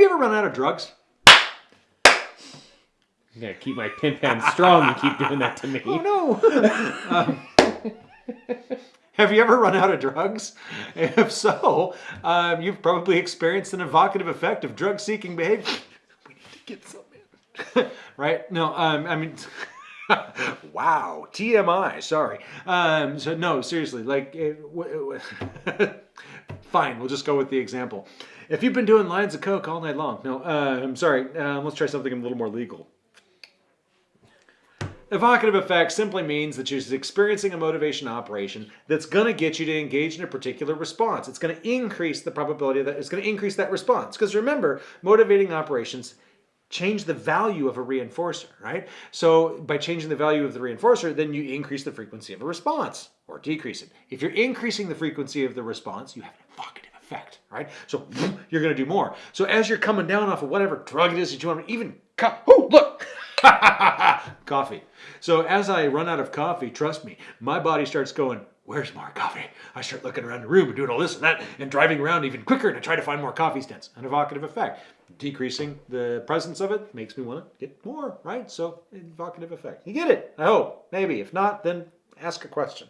Have you ever run out of drugs? I'm gonna keep my pimp hand strong and keep doing that to me. Oh no. um, have you ever run out of drugs? If so, um, you've probably experienced an evocative effect of drug-seeking behavior. We need to get some in. right? No, um, I mean, wow, TMI. Sorry. Um, so no, seriously, like, it, fine. We'll just go with the example. If you've been doing lines of coke all night long, no, uh, I'm sorry. Um, let's try something a little more legal. Evocative effect simply means that you're experiencing a motivation operation that's going to get you to engage in a particular response. It's going to increase the probability that it's going to increase that response. Because remember, motivating operations change the value of a reinforcer, right? So by changing the value of the reinforcer, then you increase the frequency of a response or decrease it. If you're increasing the frequency of the response, you have an effect, right? So you're going to do more. So as you're coming down off of whatever drug it is that you want, even oh look, coffee. So as I run out of coffee, trust me, my body starts going. Where's more coffee? I start looking around the room and doing all this and that and driving around even quicker to try to find more coffee stands. An evocative effect. Decreasing the presence of it makes me want to get more, right? So, evocative effect. You get it, I hope. Maybe. If not, then ask a question.